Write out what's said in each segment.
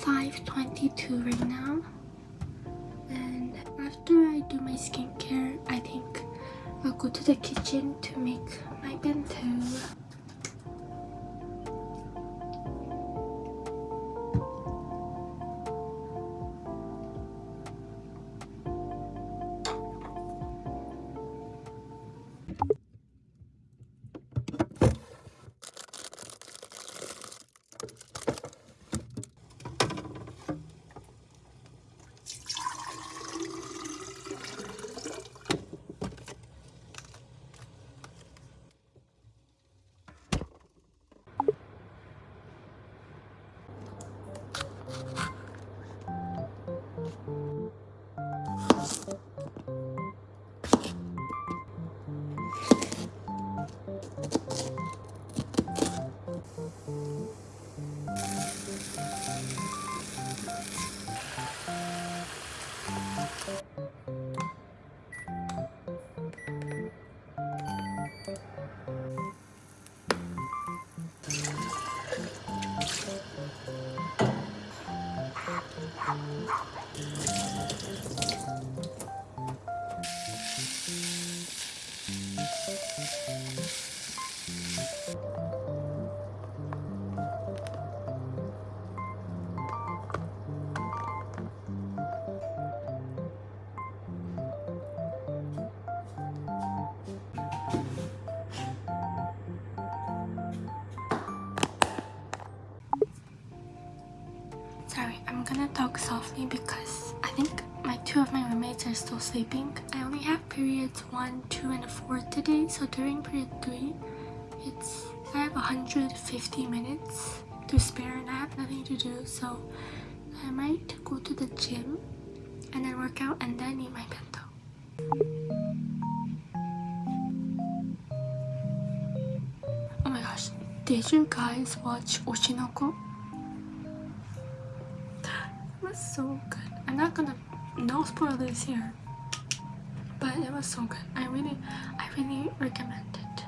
is 5.22 right now. And after I do my skincare I think I'll go to the kitchen to make my bento Sorry, I'm gonna talk softly because I think my two of my roommates are still sleeping. I only have periods 1, 2, and 4 today, so during period 3, it's I have 150 minutes to spare and I have nothing to do, so I might go to the gym and then work out and then eat my bento. Oh my gosh, did you guys watch Oshi no Ko? So good. I'm not gonna no spoilers here. But it was so good. I really I really recommend it.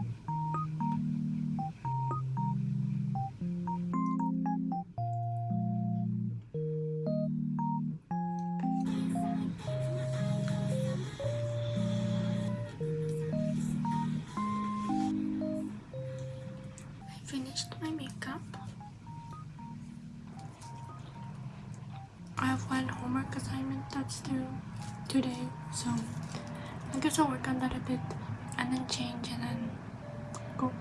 I finished my makeup. I have one homework assignment that's due today, so I guess I'll work on that a bit and then change and then go.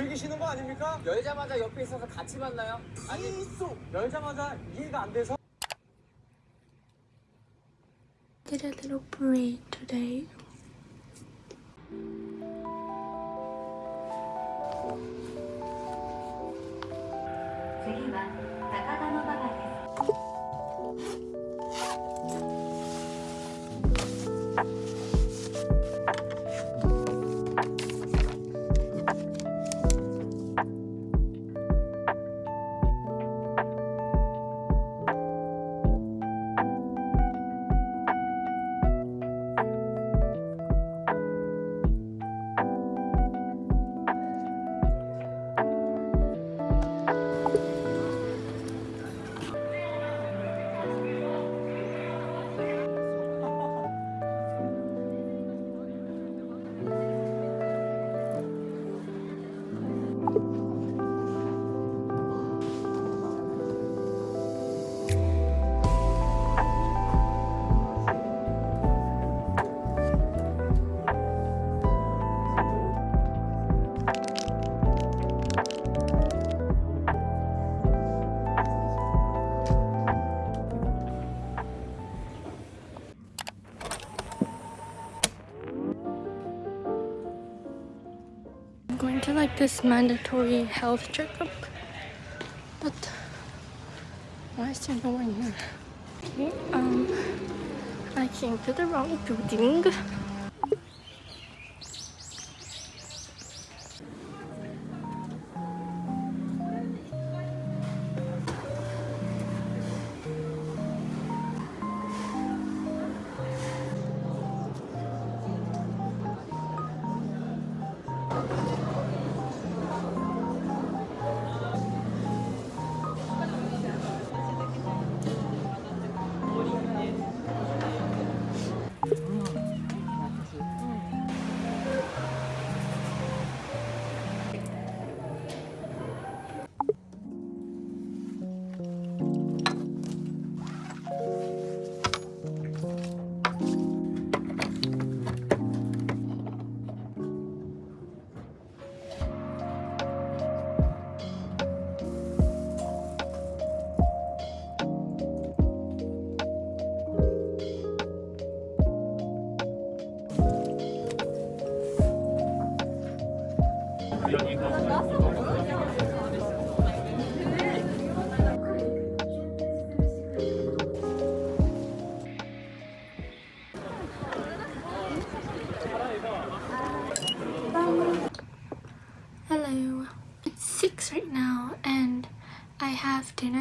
즐기시는 거 아닙니까? 열자마자 옆에 있어서 같이 만나요? 아니 있어. 열자마자 이해가 안 돼서 Did a little parade today. Went to like this mandatory health checkup, but why is there no one here? Okay, um, I came to the wrong building.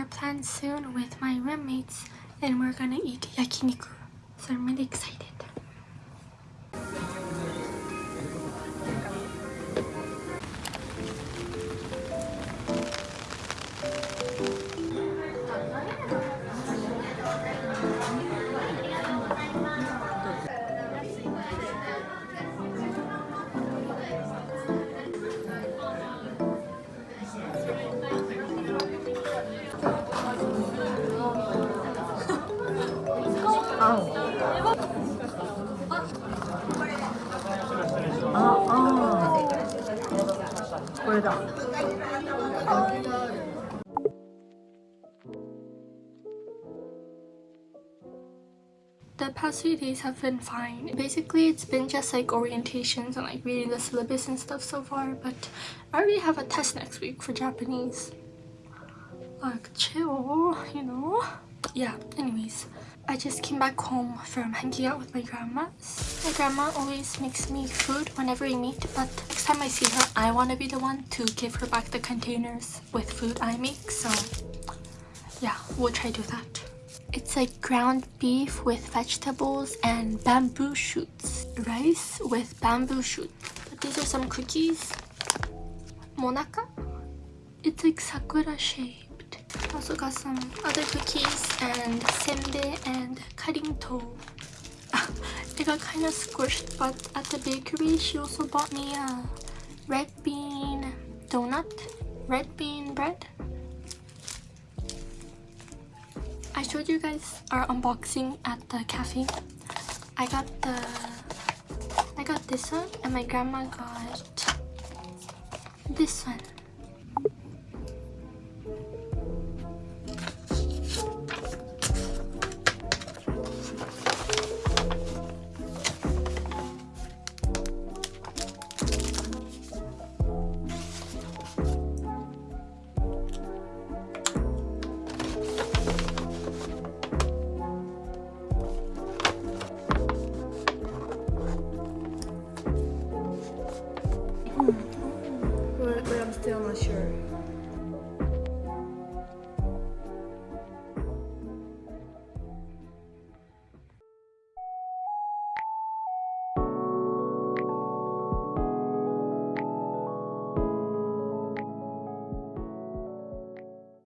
Planned soon with my roommates and we're gonna eat yakiniku. So I'm really excited. The past few days have been fine. Basically, it's been just like orientations and like reading the syllabus and stuff so far, but I already have a test next week for Japanese. Like, chill, you know? Yeah, anyways. I just came back home from hanging out with my grandma. My grandma always makes me food whenever we meet, but next time I see her, I want to be the one to give her back the containers with food I make, so yeah, we'll try to do that. It's like ground beef with vegetables and bamboo shoots. Rice with bamboo shoots. But these are some cookies. Monaka? It's like sakura shaped. Also got some other cookies and senbei and karinto. it got kind of squished but at the bakery she also bought me a red bean donut. Red bean bread. I showed you guys our unboxing at the cafe. I got the I got this one and my grandma got this one. Still not sure.